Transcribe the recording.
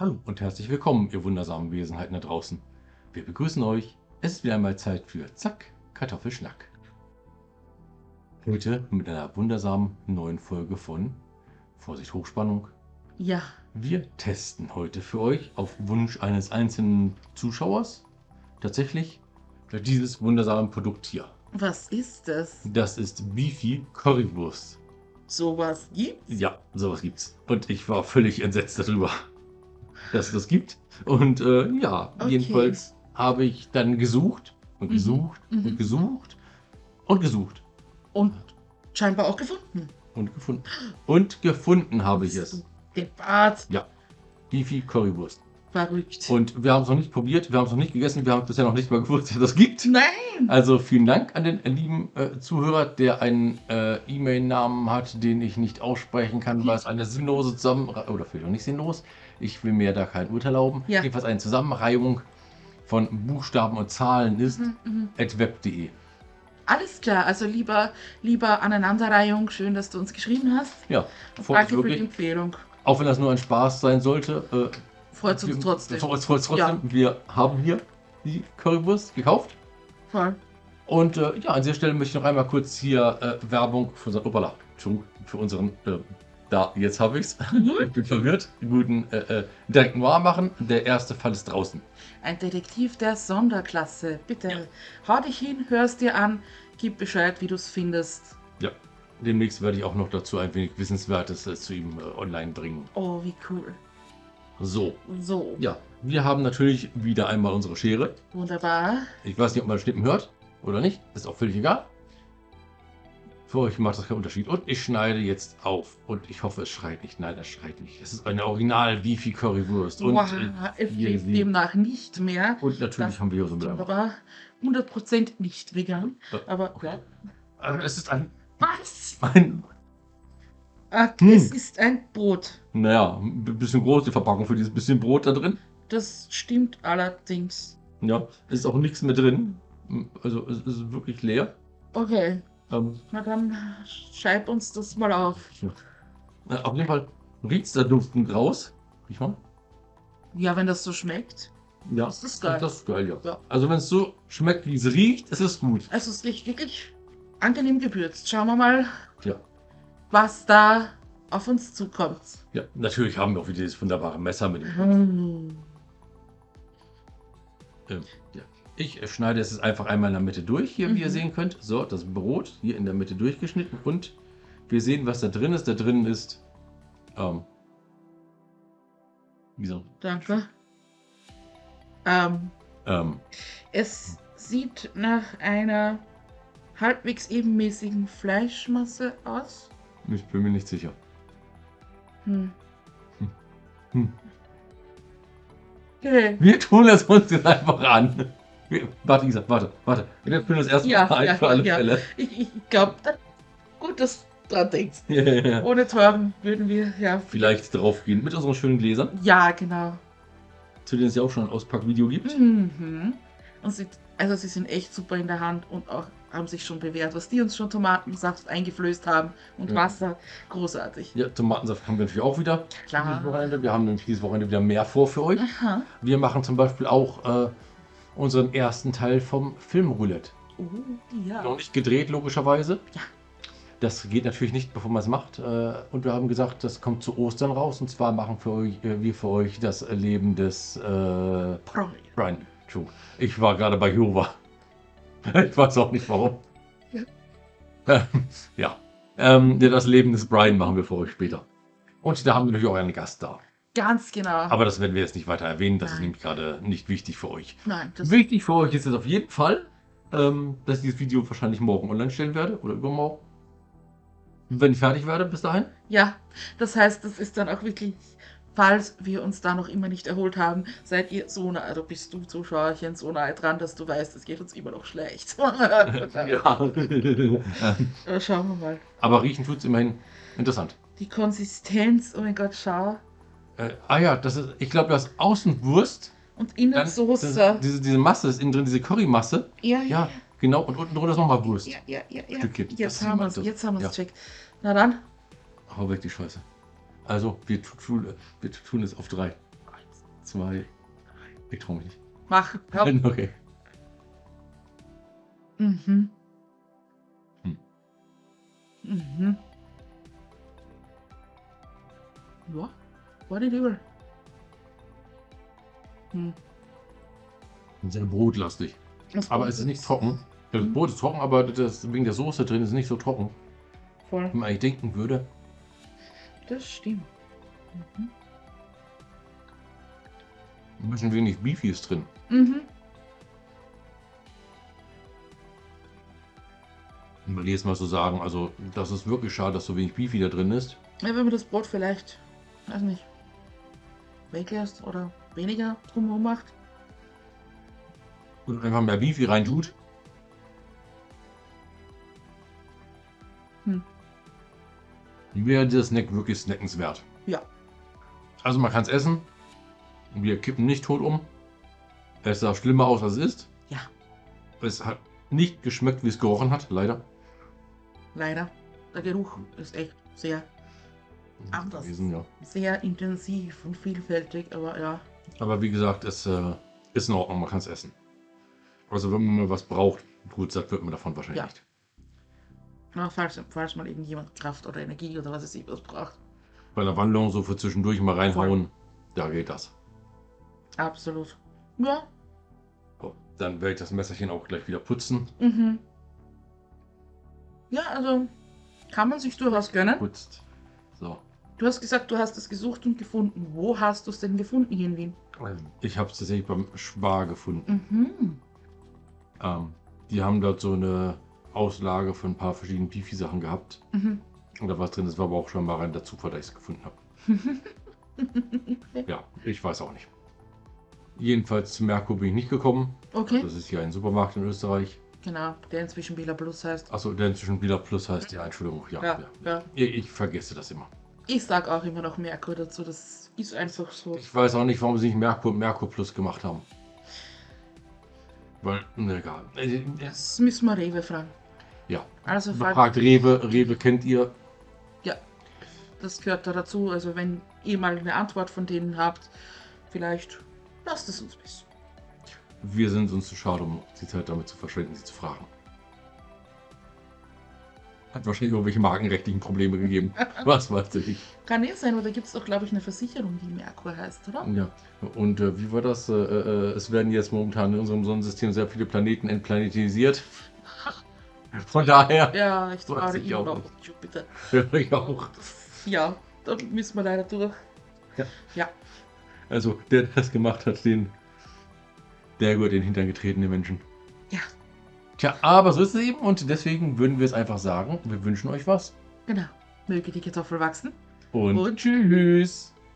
Hallo und herzlich willkommen, ihr wundersamen Wesenheiten da draußen. Wir begrüßen euch. Es ist wieder einmal Zeit für Zack, Kartoffelschnack. Heute mit einer wundersamen neuen Folge von Vorsicht Hochspannung. Ja, Wir testen heute für euch auf Wunsch eines einzelnen Zuschauers tatsächlich dieses wundersame Produkt hier. was ist das? Das ist Beefy Currywurst. Sowas gibt's? Ja, sowas gibt's. Und ich war völlig entsetzt darüber, dass es das gibt. Und äh, ja, Okay. jedenfalls habe ich dann gesucht und Mhm. gesucht Mhm. und gesucht und gesucht Und scheinbar auch gefunden. und gefunden. Und gefunden habe ich es. du Depart. Beefy Currywurst. Verrückt. Und wir haben es noch nicht probiert, wir haben es noch nicht gegessen, wir haben bisher noch nicht mal gewusst, dass es das gibt. Nein! Also vielen Dank an den lieben äh, Zuhörer, der einen äh, E-Mail-Namen hat, den ich nicht aussprechen kann, weil es eine sinnlose Zusammen... Oder vielleicht auch nicht sinnlos. Ich will mir da kein Urteil erlauben. Ja. Jedenfalls eine Zusammenreihung von Buchstaben und Zahlen ist Mhm, mhm. web.de. Alles klar, also lieber, lieber Aneinanderreihung, schön, dass du uns geschrieben hast. Ja, Und danke für die. Empfehlung. Auch wenn das nur ein Spaß sein sollte. Äh, Freut uns trotzdem. Freut uns trotzdem. Ja. Wir haben hier die Currywurst gekauft. Voll. Und äh, ja, an dieser Stelle möchte ich noch einmal kurz hier äh, Werbung für unseren, opala, für unseren, äh, da, jetzt habe ich's. ich bin verwirrt, guten äh, äh, Direkt Noir machen. Der erste Fall ist draußen. Ein Detektiv der Sonderklasse. Bitte, hau dich hin, hörst dir an, gib Bescheid, wie du es findest. Ja. Demnächst werde ich auch noch dazu ein wenig Wissenswertes äh, zu ihm äh, online bringen. Oh, wie cool. So, So, ja, wir haben natürlich wieder einmal unsere Schere. wunderbar. Ich weiß nicht, ob man das Schnippen hört oder nicht. Ist auch völlig egal. Für euch macht das keinen Unterschied. Und ich schneide jetzt auf. Und ich hoffe, es schreit nicht. Nein, es schreit nicht. Es ist eine original Beefy Currywurst. Und, wow, äh, es lebt demnach nicht mehr. und natürlich Das haben wir hier so ein Aber 100% nicht vegan. Aber ja. Also es ist ein, Was? ein Ah, Hm. Es ist ein Brot. naja, ein bisschen groß die Verpackung für dieses bisschen Brot da drin. Das stimmt allerdings. Ja, es ist auch nichts mehr drin. Also es ist wirklich leer. Okay, Ähm, na dann scheib uns das mal auf. äh, auf jeden Fall riecht es da duftend raus. Riech mal. Ja, wenn das so schmeckt. Ja, Das ist geil. Das ist geil, ja. Ja. Also wenn es so schmeckt, wie es riecht, ist es gut. Also es riecht wirklich angenehm gewürzt. Schauen wir mal, Ja. was da auf uns zukommt. Ja, natürlich haben wir auch wieder dieses wunderbare Messer mit dem. Hm. Ähm, ja. Ich schneide es jetzt einfach einmal in der Mitte durch, hier, wie ihr Mhm. sehen könnt. So, das Brot hier in der Mitte durchgeschnitten und wir sehen, was da drin ist. Da drin ist, ähm, wie so, Danke. Ähm, ähm, es sieht nach einer halbwegs ebenmäßigen Fleischmasse aus. ich bin mir nicht sicher. Hm. Hm. Okay. Wir tun es uns jetzt einfach an. Warte, Isa, warte, warte. Wir führen das erstmal Ja, ein ja, für alle ja. Fälle. Ich, ich glaube, gut, dass du dran denkst. Ja. Ohne Teuren würden wir, ja. Vielleicht draufgehen mit unseren schönen Gläsern, Ja, genau. zu denen es ja auch schon ein Auspackvideo gibt. Mhm. Und sie, also sie sind echt super in der Hand und auch haben sich schon bewährt, was die uns schon Tomatensaft eingeflößt haben und Ja. Wasser. Großartig. Ja, Tomatensaft haben wir natürlich auch wieder. Klar. Wir haben nämlich dieses Wochenende wieder mehr vor für euch. Aha. Wir machen zum Beispiel auch äh, unseren ersten Teil vom Filmroulette. Oh, ja. Noch nicht gedreht, logischerweise. Ja. Das geht natürlich nicht, bevor man es macht. Äh, und wir haben gesagt, das kommt zu Ostern raus. Und zwar machen für euch, äh, wir für euch das Leben des äh, Brian. Brian. Ich war gerade bei Jehova. Ich weiß auch nicht warum. Ja. Ja. Ähm, ja, das Leben des Brian machen wir für euch später. Und da haben wir natürlich auch einen Gast da. Ganz genau. Aber das werden wir jetzt nicht weiter erwähnen. Das ist Nein. nämlich gerade nicht wichtig für euch. Nein, das Wichtig für euch ist es auf jeden Fall, ähm, dass ich dieses Video wahrscheinlich morgen online stellen werde oder übermorgen. Wenn ich fertig werde bis dahin. Ja, das heißt, das ist dann auch wirklich, falls wir uns da noch immer nicht erholt haben, seid ihr so nah, also bist du Zuschauerchen so nahe dran, dass du weißt, es geht uns immer noch schlecht. ja. Schauen wir mal. Aber riechen tut es immerhin interessant. Die Konsistenz, oh mein Gott, schau. Äh, ah ja, das ist, ich glaube, das ist Außenwurst. Und innen Soße. das, diese, diese Masse ist innen drin, diese Currymasse. ja, Ja, genau. Und unten drunter ist nochmal Wurst. ja, ja, ja, ja. Stückchen. Jetzt haben wir gemeint, es, jetzt haben wir es ja. checkt. Na dann. Hau weg die Scheiße. Also, wir tu- tun, wir tun es auf drei. Eins, zwei, drei. Ich trau mich nicht. Mach. Hör. Okay. Mhm. Hm. Mhm. War nicht übel. Hm. Sehr brotlastig. Das Aber Brot es ist nicht trocken. Das Mhm. Brot ist trocken, aber das, wegen der Soße drin ist es nicht so trocken, Voll. wie man eigentlich denken würde. Das stimmt. Mhm. Ein bisschen wenig Beefy ist drin. Mhm. Will jetzt mal so sagen, also das ist wirklich schade, dass so wenig Beefy da drin ist. Ja, wenn man das Brot vielleicht, weiß nicht, weglässt oder weniger drumherum macht. Und einfach mehr Beefy reintut. Hm. Wäre dieser Snack wirklich snackenswert. Ja. Also man kann es essen. Wir kippen nicht tot um. Es sah schlimmer aus, als es ist. Ja. Es hat nicht geschmeckt, wie es gerochen hat, leider. Leider. Der Geruch ist echt sehr, Anders. Gewesen, ja. sehr intensiv und vielfältig, aber ja. Aber wie gesagt, es äh, ist in Ordnung, man kann es essen. Also wenn man mal was braucht, gut satt wird man davon wahrscheinlich Ja. nicht. ja falls, falls mal irgendjemand Kraft oder Energie oder was es was braucht. Bei einer Wandlung so für zwischendurch mal reinhauen, da geht das. Absolut. Ja. So, dann werde ich das Messerchen auch gleich wieder putzen. Mhm. Ja, also kann man sich durchaus gönnen. Putzt. Du hast gesagt, du hast es gesucht und gefunden. Wo hast du es denn gefunden hier in Wien? Ich habe es tatsächlich beim Spar gefunden. Mhm. Ähm, die haben dort so eine Auslage von ein paar verschiedenen Beefy-Sachen gehabt. Mhm. Und da war es drin, das war aber auch schon mal rein der Zufall, dass ich es gefunden habe. ja, ich weiß auch nicht. Jedenfalls zu Merkur bin ich nicht gekommen. Okay. Das ist hier ein Supermarkt in Österreich. Genau, der inzwischen Bela Plus heißt. Achso, der inzwischen Bila Plus heißt. Ja, Entschuldigung. Ja, Ja, ja. ja. Ich, ich vergesse das immer. Ich sag auch immer noch Merkur dazu. Das ist einfach so. Ich weiß auch nicht, warum sie nicht Merkur und Merkur Plus gemacht haben. Weil, ne, egal. Äh, Das müssen wir Rewe fragen. Ja. Also, frag, Fragt Rewe. Rewe kennt ihr. ja, das gehört da dazu. Also, wenn ihr mal eine Antwort von denen habt, vielleicht lasst es uns wissen. Wir sind uns zu schade, um die Zeit damit zu verschwenden, sie zu fragen. Hat wahrscheinlich irgendwelche markenrechtlichen Probleme gegeben. Was weiß ich. Kann eh sein, oder gibt es doch, glaube ich, eine Versicherung, die Merkur heißt, oder? Ja. Und äh, wie war das? Äh, äh, es werden jetzt momentan in unserem Sonnensystem sehr viele Planeten entplanetisiert. Von daher. Ja, ich traue ich auch noch Jupiter. Ja, ich auch. Ja, da müssen wir leider durch. Ja. Ja, Also, der, der das gemacht hat, den. Der gehört den Hintern getreten, den Menschen. Ja. Tja, aber so ist es eben und deswegen würden wir es einfach sagen. Wir wünschen euch was. genau. Möge die Kartoffel wachsen. Und, Und- tschüss.